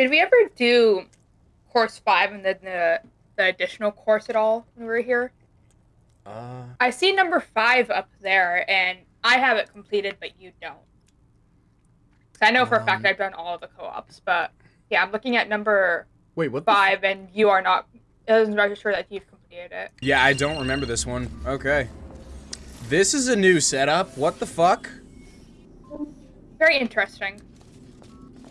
Did we ever do course five and then the the additional course at all when we were here? Uh, I see number five up there, and I have it completed, but you don't. 'Cause I know for a fact Um, I've done all of the co-ops, but yeah, I'm looking at number wait, what? five, and you are not. It doesn't register that you've completed it. yeah, I don't remember this one. Okay. This is a new setup. What the fuck? Very interesting.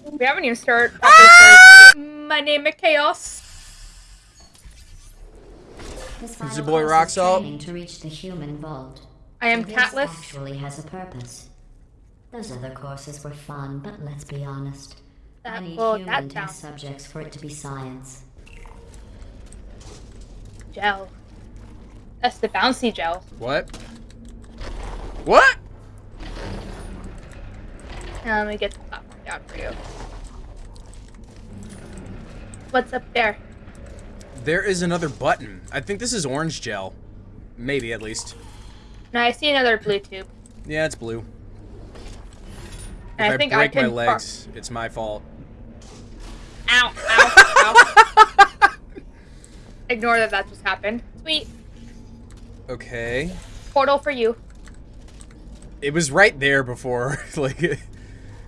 We haven't even started. properly started- My name is Chaos. This Is your boy course rock salt? to reach the human vault. I am This Catless. actually has a purpose. Those other courses were fun, but let's be honest. I That need pulled human that test subjects for it to be science. Gel. That's the bouncy gel. What? What? Now let me get the platform down for you. What's up there? There is another button. I think this is orange gel. Maybe, at least. No, I see another blue tube. Yeah, it's blue. And if I think I break can my legs, it's my fault. Ow! Ow! ow! Ignore that that just happened. Sweet. Okay. Portal for you. It was right there before. like,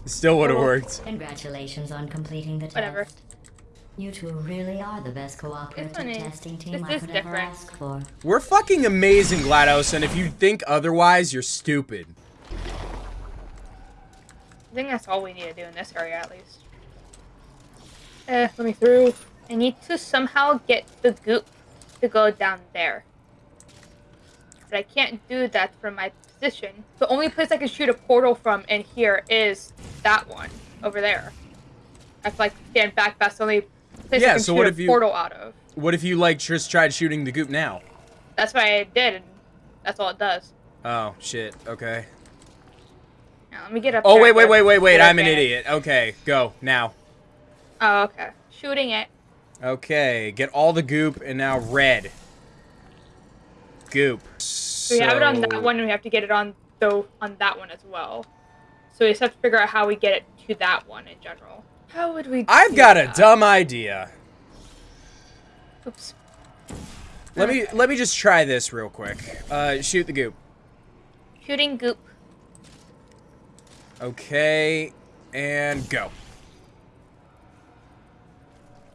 still would have Oh. worked. Congratulations on completing the Whatever. test. You two really are the best cooperative testing team This I is could ever ask for. We're fucking amazing, GLaDOS, and if you think otherwise, you're stupid. I think that's all we need to do in this area at least. Eh, let me through. I need to somehow get the goop to go down there. But I can't do that from my position. The only place I can shoot a portal from in here is that one over there. I have to like stand back. That's the only place Yeah, I can so shoot what a if you- portal out of. What if you, like, just tried shooting the goop now? That's what I did, and that's all it does. Oh, shit. Okay. Now let me get up. Oh, wait, wait, wait, wait, wait. I'm an idiot. Okay, go. Now. Oh, okay. Shooting it. Okay, get all the goop, and now red. Goop. So we have it on that one, and we have to get it on the on that one as well. So we just have to figure out how we get it to that one in general. How would we? I've do got a dumb idea. Oops. Let me let me just try this real quick. Uh, shoot the goop. Shooting goop. Okay, and go.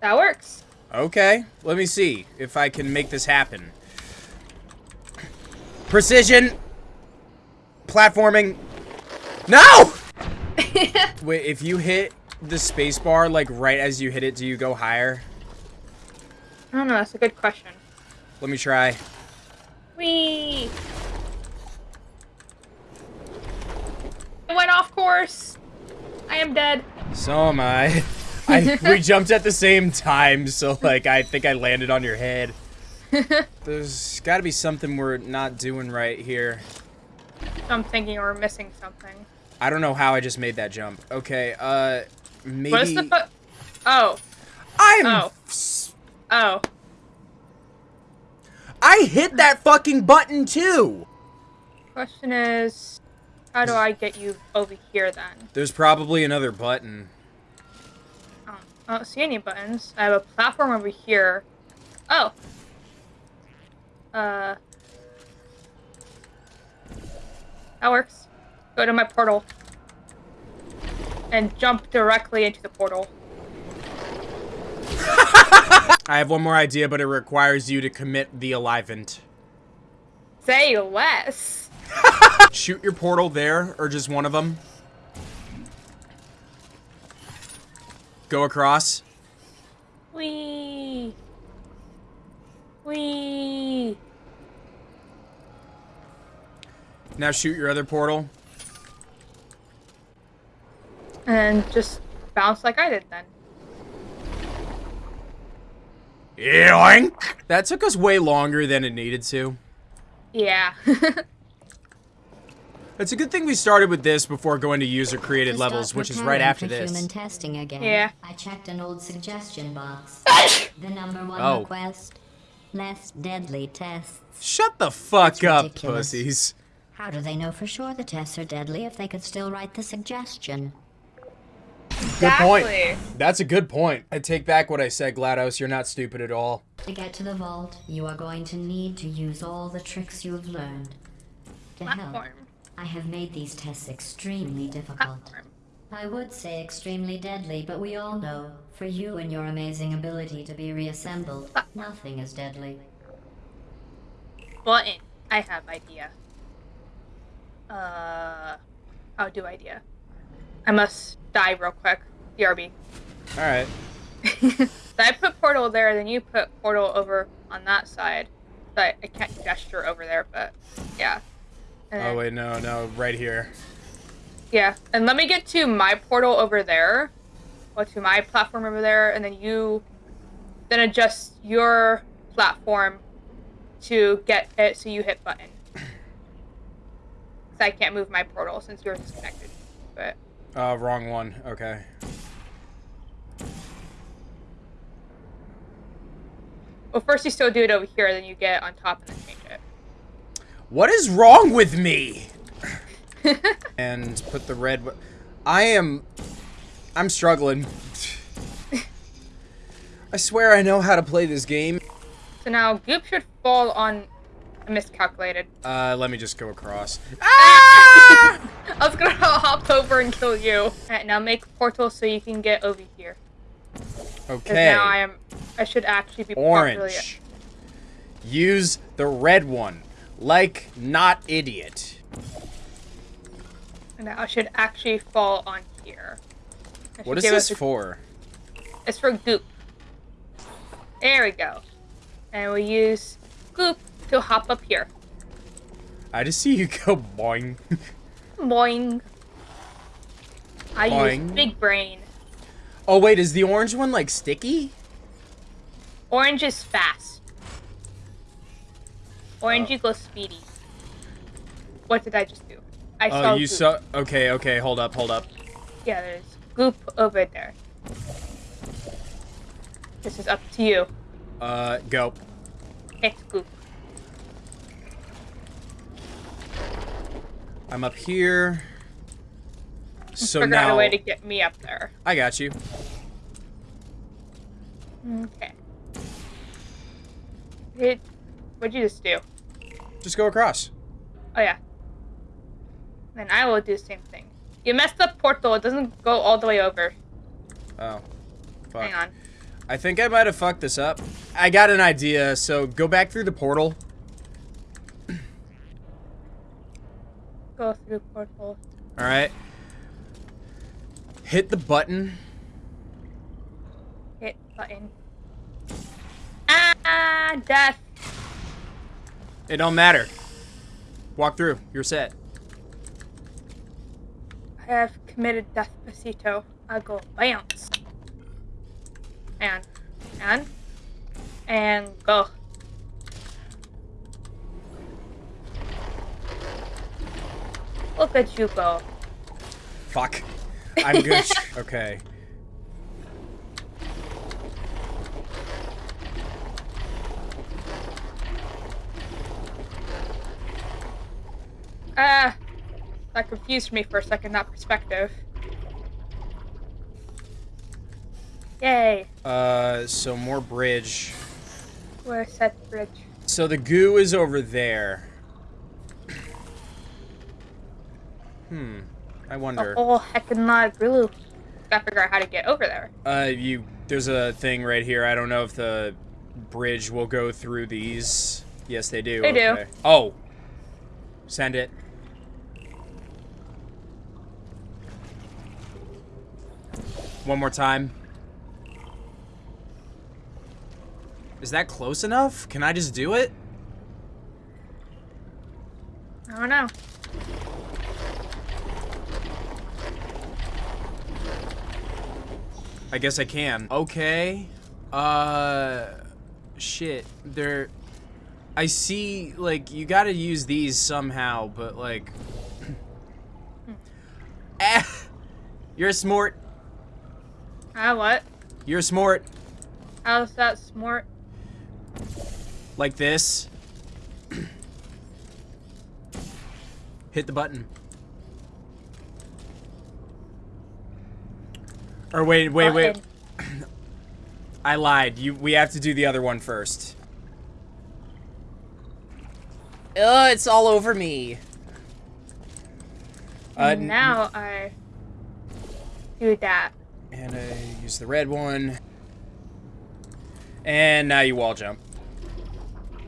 That works. Okay, let me see if I can make this happen. Precision. Platforming. No! Wait, if you hit the spacebar like right as you hit it, do you go higher? I don't know. That's a good question. Let me try. Wee. I went off course. I am dead. So am I. I we jumped at the same time, so like I think I landed on your head. There's got to be something we're not doing right here. I'm thinking we're missing something. I don't know how I just made that jump. Okay, uh, maybe What is the Oh. I'm. Oh. Oh. I hit that fucking button too. Question is, how do I get you over here then? There's probably another button. I don't see any buttons. I have a platform over here. Oh. Uh. That works. Go to my portal. And jump directly into the portal. I have one more idea, but it requires you to commit the Alivant. Say less. Shoot your portal there, or just one of them. Go across. Wee. Wee. Now shoot your other portal. And just bounce like I did then. Yoink! That took us way longer than it needed to. Yeah. It's a good thing we started with this before going to user-created levels, which is right after this. Human testing again. Yeah. I checked an old suggestion box. the number one Oh. request: less deadly tests. Shut the fuck That's up, ridiculous. pussies. How do they know for sure the tests are deadly if they could still write the suggestion? Good point. That's a good point. I take back what I said, GLaDOS. You're not stupid at all. To get to the vault, you are going to need to use all the tricks you have learned. To help, Platform. I have made these tests extremely difficult. Platform. I would say extremely deadly, but we all know, for you and your amazing ability to be reassembled, nothing is deadly. Button. I have idea. Uh, I'll do idea. I must die real quick. BRB. All right. so I put portal there, then you put portal over on that side. But I can't gesture over there, but yeah. And Oh wait, no, no, right here. Yeah, and let me get to my portal over there, or to my platform over there, and then you, then adjust your platform to get it so you hit button. So I can't move my portal since yours is connected. But Uh, wrong one. Okay. well, first you still do it over here, then you get on top and then change it. What is wrong with me? and put the red. I am. I'm struggling. I swear I know how to play this game. So now goop should fall on. I miscalculated. Uh, let me just go across. Ah! I was gonna hop over and kill you. Alright, now make portal so you can get over here. Okay. now I am. I should actually be. Orange. Use the red one. Like not idiot. Now I should actually fall on here. What is this for? It's for goop. There we go. And we use goop to hop up here. I just see you go boing. Boing. I Boing. use big brain. oh wait, is the orange one like sticky? Orange is fast. Orange Oh. equals speedy. What did I just do? I saw Oh, you goop. saw. Okay, okay, hold up, hold up. Yeah, there's goop over there. This is up to you. Uh, go. It's goop. I'm up here. So Figure out a way to get me up there. I got you. Okay. It, what'd you just do? Just go across. Oh yeah. Then I will do the same thing. You messed up portal. It doesn't go all the way over. Oh, fuck. Hang on. I think I might have fucked this up. I got an idea. So go back through the portal. Go through portal. All right. Hit the button. Hit button. Ah, death. It don't matter. Walk through. You're set. I have committed death pasito. I go bounce. And, and, and go. Look at you go. Fuck. I'm good. okay. Ah, that confused me for a second, that perspective. Yay, Uh, so more bridge. Where's that bridge. So the goo is over there. Hmm. I wonder. whole heckin' lot of glue. Gotta figure out how to get over there. Uh, you. There's a thing right here. I don't know if the bridge will go through these. Yes, they do. They do. Oh. Send it. One more time. Is that close enough? Can I just do it? I don't know. I guess I can. Okay. Uh shit. There I see like you got to use these somehow, but like eh, You're a smart. Ah, what? You're a smart How's that smart? like this. Hit the button. Or wait, wait, wait. I lied. You. We have to do the other one first. Ugh, it's all over me. Uh, now I do that. And I use the red one. And now you wall jump. You're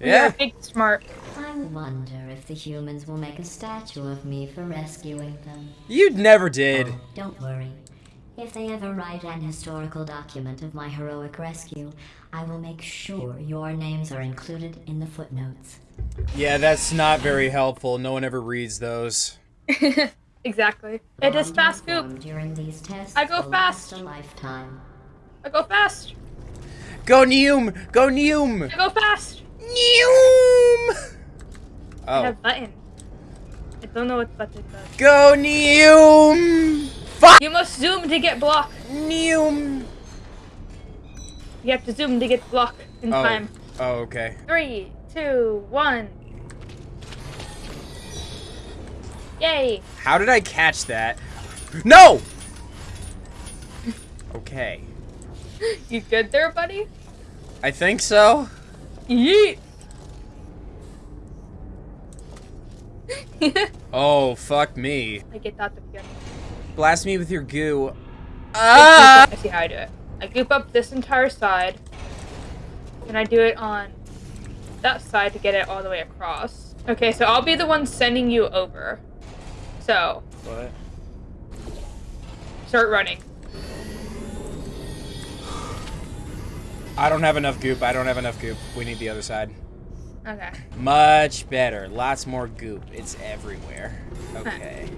Yeah. a big smart. I wonder if the humans will make a statue of me for rescuing them. You never did. Oh, don't worry. If they ever write an historical document of my heroic rescue, I will make sure your names are included in the footnotes. Yeah, that's not very helpful. No one ever reads those. exactly. It is fast you goop. During these tests I go fast. a lifetime. I go fast. Go Neum! Go Neum! I go fast. Neum! I Oh. have button. I don't know what button does. Go Neum! Fuck! You must zoom to get block. Neum! You have to zoom to get block in Oh. time. Oh, okay. Three, two, one. Yay! How did I catch that? No! Okay. You good there, buddy? I think so. Yeet! Oh, fuck me. I get that. Blast me with your goo. Ah! I see how I do it. I goop up this entire side, and I do it on that side to get it all the way across. Okay, so I'll be the one sending you over. So, What? start running. I don't have enough goop. I don't have enough goop. We need the other side. Okay. Much better. Lots more goop. It's everywhere. Okay.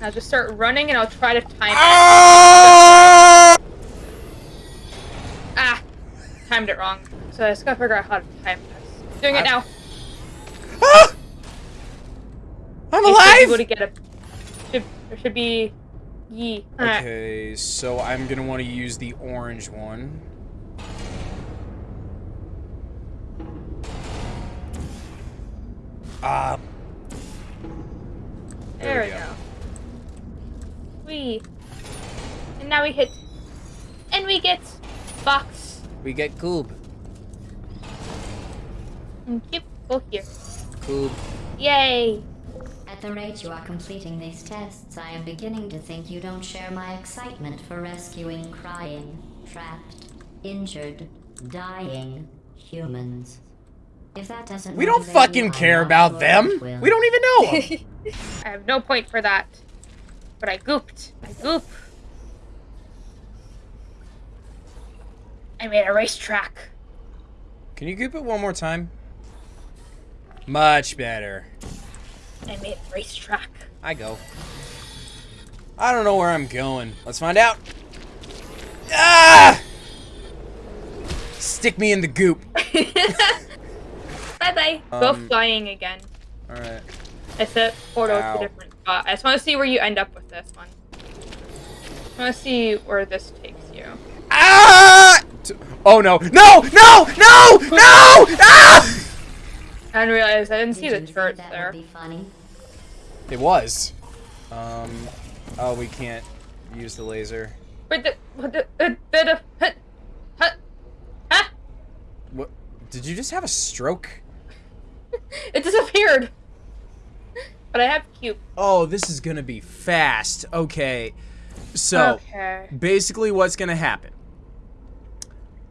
I'll just start running, and I'll try to time it. Ah! Ah! Timed it wrong. So I just gotta figure out how to time this. Doing it I- now. Ah! I'm You should be able to get a. Should, there should be. Yee. Okay, so I'm gonna want to use the orange one. Ah. There, we go. We. And now we hit. And we get. Box. We get goob. And keep. Go here. Goob. Yay! At the rate you are completing these tests, I am beginning to think you don't share my excitement for rescuing crying, trapped, injured, dying humans. If that doesn't We don't fucking you, care about not them. will. We don't even know 'em. I have no point for that. But I gooped. I goop. I made a racetrack. Can you goop it one more time? Much better. I made a racetrack. I go. I don't know where I'm going. Let's find out. Ah! Stick me in the goop. Bye bye. Go Um, flying again. Alright. I set portal to a different spot. I just want to see where you end up with this one. I want to see where this takes you. Ah! Oh no. No! No! No! No! Ah! I didn't realize I didn't see Did the you think turrets that there. Would be funny? It was. Um. Oh, we can't use the laser. Wait, the, what the, uh, the, the, hut, hut, ah! What? Did you just have a stroke? It disappeared. But I have cube. Oh, this is gonna be fast. Okay. So, Okay. basically what's gonna happen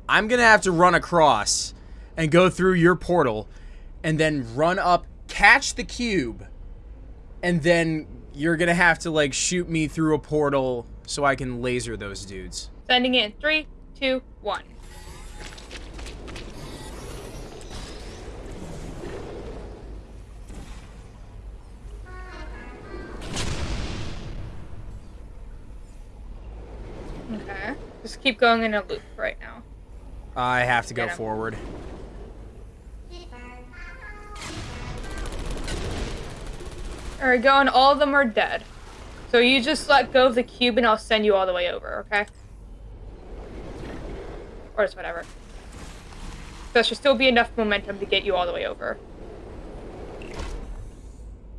i'm gonna have to run across and go through your portal and then run up catch the cube and then you're gonna have to like shoot me through a portal so i can laser those dudes Sending in three, two, one. Okay. Just keep going in a loop right now. i have to go 'em. forward Alright, going. All of them are dead. So you just let go of the cube and I'll send you all the way over, okay? Or just whatever. There should still be enough momentum to get you all the way over.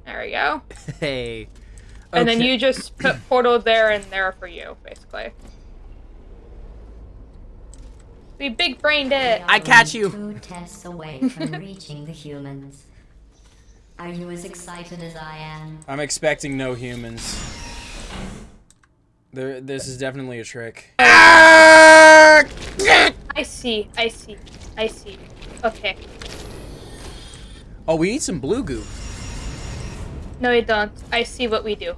There we go. hey And then you just put portal there and there for you, basically. We big brained it. I catch you. Two tests away from reaching the humans. Are you as excited as I am? I'm expecting no humans. There, this is definitely a trick. I see. I see. I see. Okay. Oh, we need some blue goo. No, you don't. I see what we do.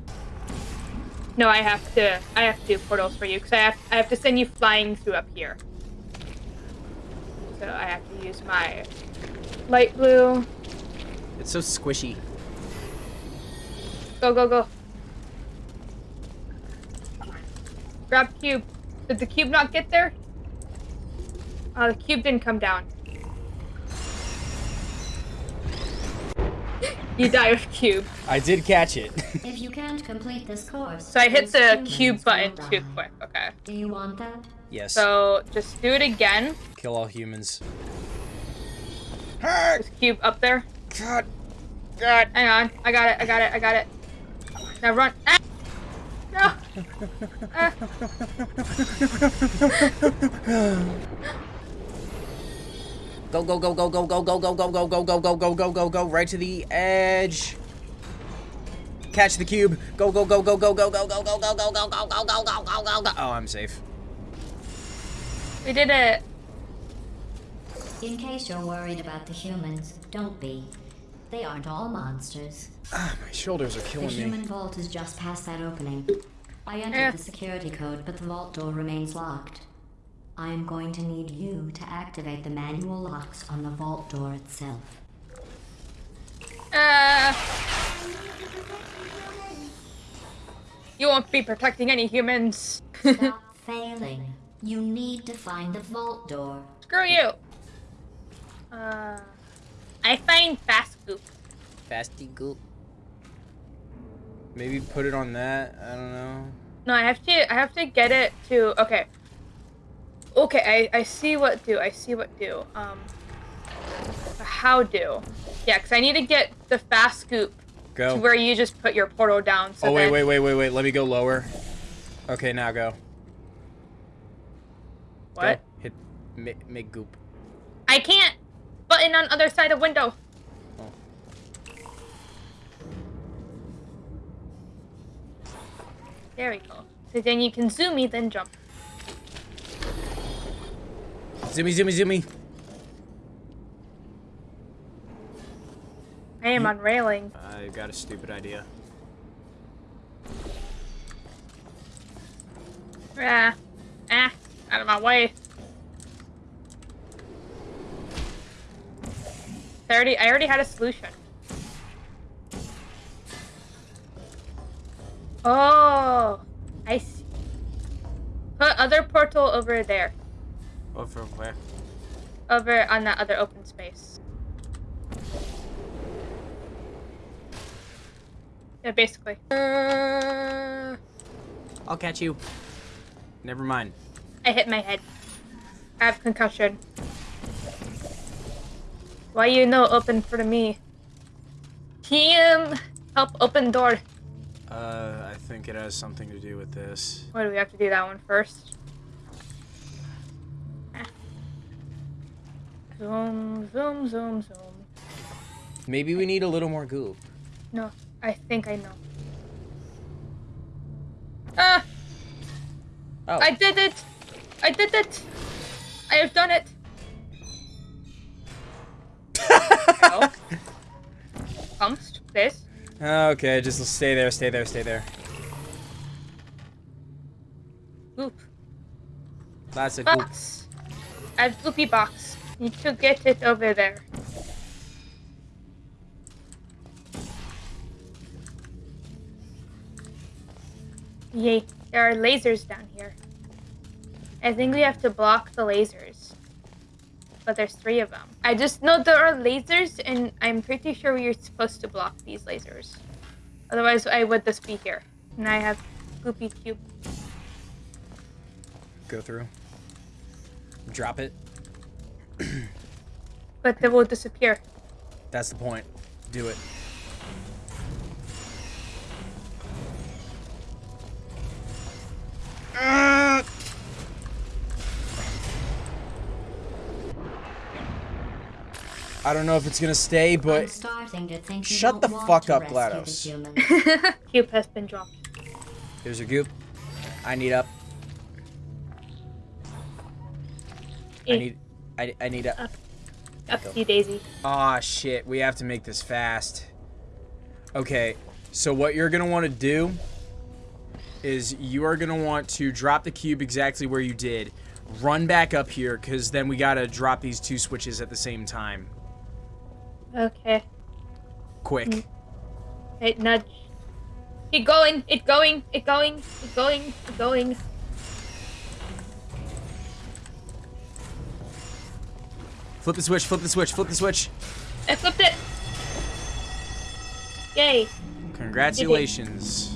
No, I have to. I have to do portals for you because I have. I have to send you flying through up here. So I have to use my light blue. It's so squishy. Go go go. Grab cube. Did the cube not get there? Oh, the cube didn't come down. you die with cube. I did catch it. If you can't complete this course, So I hit the cube button die. too quick. Okay. Do you want that? Yes. So just do it again. Kill all humans. This cube up there. God. God, hang on. I got it. I got it. I got it. Now run. Ah! No. Ah. Go go go go go go go go go go go go go go go go go right to the edge. Catch the cube. Go go go go go go go go go go go go go go go go go go go. Oh, I'm safe. We did it. In case you're worried about the humans, don't be. They aren't all monsters. Ah, my shoulders are killing me. The human me. vault is just past that opening. I entered Eh. the security code, but the vault door remains locked. I am going to need you to activate the manual locks on the vault door itself. Uh, you won't be protecting any humans. Stop failing. You need to find the vault door. Screw you. Uh, I find fast goop. Fasty goop. Maybe put it on that. I don't know. No, I have to. I have to get it to. Okay. Okay, I I see what do. I see what do. Um, how do? Yeah, because I need to get the fast scoop to Go. where you just put your portal down. So Oh wait then- wait wait wait wait. Let me go lower. Okay, now go. What? Go. Hit make, make goop. I can't. Button on other side of window. Oh. There we go. So then you can zoom me, then jump. Zoomy zoomy zoomy. I am on railing. I got a stupid idea. Ah, ah, out of my way. I already, I already had a solution. Oh, I see. Put other portal over there, Over where? over on that other open space. Yeah, basically. Uh, I'll catch you. Never mind. I hit my head. I have concussion. Why you no open for me? Team, help open door. Uh, I think it has something to do with this. What do we have to do that one first? Ah. Zoom, zoom, zoom, zoom. Maybe we need a little more goop. No, I think I know. Ah, Oh. I did it! I did it! I have done it! oh. Pumps, this. okay, just stay there, stay there, stay there. Goop. That's a goop. Box. I have goopy box. Need to get it over there. Yay, there are lasers down here. I think we have to block the lasers. But there's three of them. I just know there are lasers, and I'm pretty sure we are supposed to block these lasers. Otherwise, I would just be here. And I have Goopy Cube. Go through. Drop it. but they will disappear. That's the point. Do it. Uh! I don't know if it's gonna stay, I'm but starting to think you Shut don't the fuck up, GLaDOS. humans. Cube has been dropped. here's your goop. I need up. I Eh, need. I, I need up. Up to you, Daisy. Aw, shit. We have to make this fast. Okay, so what you're going to want to do is you are going to want to drop the cube exactly where you did. Run back up here, because then we got to drop these two switches at the same time. Okay. Quick. Mm. Hey, nudge. It going. It going. It going. It going. It going. Flip the switch, flip the switch, flip the switch. I flipped it. Yay. Congratulations.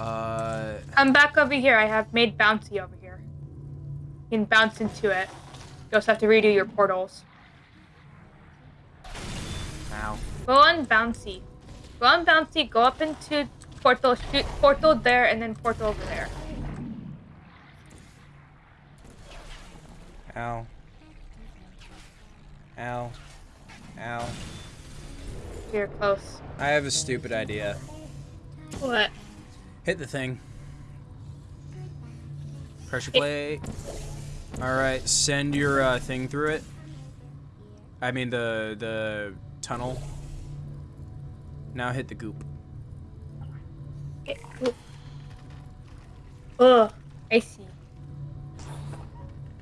Uh, Come back over here. I have made bouncy over here. You can bounce into it. You also have to redo your portals. ow. Go on bouncy. Go on bouncy. Go up into portal. Shoot portal there, and then portal over there. Ow. Ow. Ow. You're close. I have a stupid idea. What? Hit the thing. Pressure plate. Alright, send your uh, thing through it. I mean the the tunnel. Now hit the goop. Oh, I see.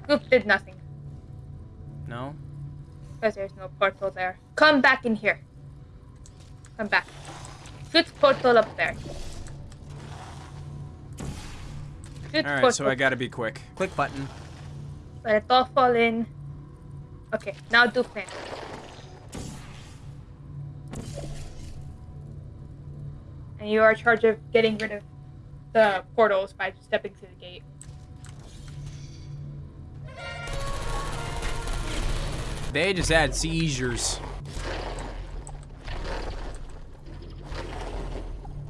Goop did nothing No? because there's no portal there. Come back in here. Come back. Shoot portal up there. Shoot Alright, so I gotta be quick. Click button. Let it all fall in. Okay, now do plan. And you are in charge of getting rid of the portals by stepping through the gate. They just had seizures.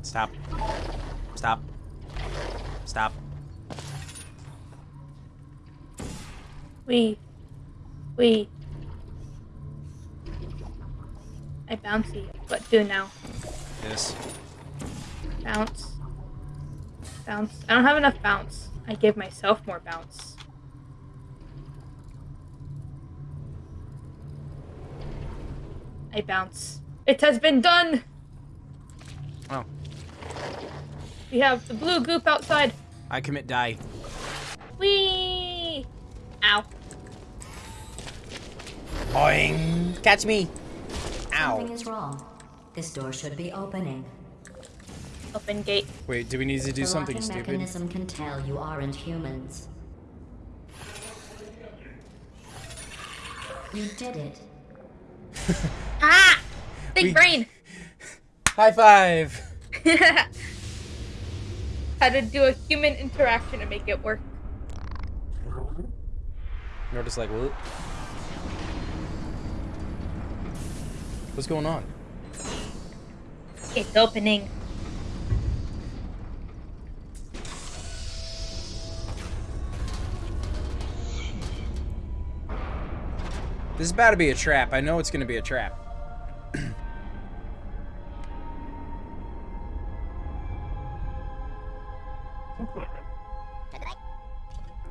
Stop. Stop. Stop. We. We. I bouncy. What do now? This. Bounce. Bounce. I don't have enough bounce. I give myself more bounce. I bounce. It has been done! Oh. We have the blue goop outside. I commit die. Whee! Ow. Boing! Catch me! Something Ow. is wrong. This door should be opening. Open gate. Wait, do we need to do the something locking stupid? mechanism can tell you aren't humans. You did it. Ah! Big We- brain! High five! How to do a human interaction to make it work. You're just like, what? What's going on? It's opening. This is about to be a trap. I know it's going to be a trap.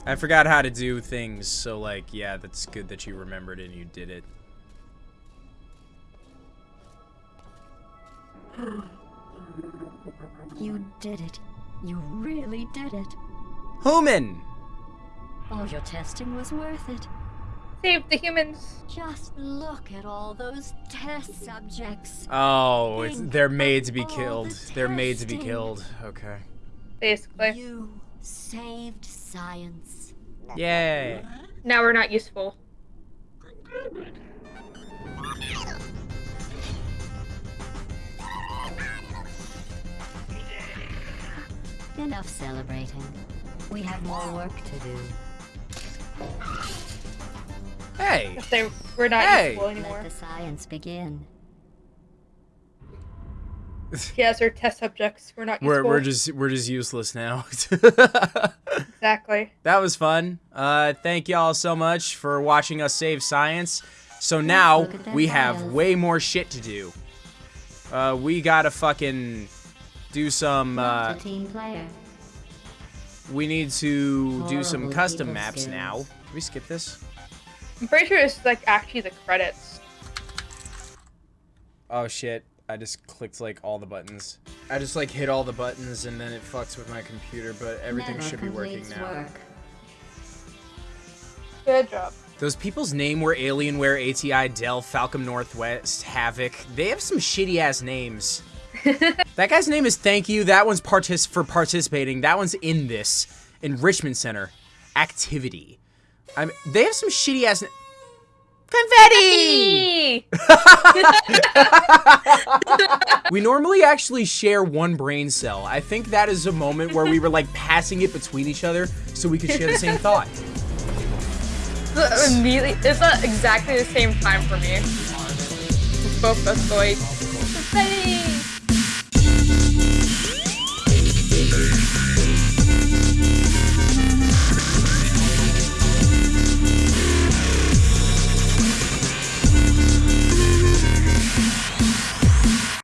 I forgot how to do things, so like, yeah, that's good that you remembered and you did it. You did it. You really did it. Human! All your testing was worth it. Save the humans. Just look at all those test subjects. Oh, it's, they're made to be killed. the They're made to be killed. Okay. Basically. You saved science. Yay. Now we're not useful. Enough celebrating. We have more work to do. Hey! If they we're not Hey! useful Let the science begin. Yes, our test subjects. We're not We're, useful. we're just we're just useless now. Exactly. That was fun. Uh, thank y'all so much for watching us save science. So now look at we have way more shit to do. Uh, we gotta fucking do some. Uh, team player. we need to do some custom maps skills. now. Can we skip this? I'm pretty sure it's like actually the credits. Oh shit! I just clicked like all the buttons. I just like hit all the buttons and then it fucks with my computer, but everything Never should be working now. Work. Good job. Those people's name were Alienware, ATI, Dell, Falcon Northwest, Havok. They have some shitty ass names. that guy's name is Thank You. That one's partic- for participating. That one's in this. Enrichment Center. Activity. I'm, they have some shitty ass. Confetti! We normally actually share one brain cell. I think that is a moment where we were like passing it between each other so we could share the same thought. It's immediately, it's not exactly the same time for me. Both of us going. "Confetti!"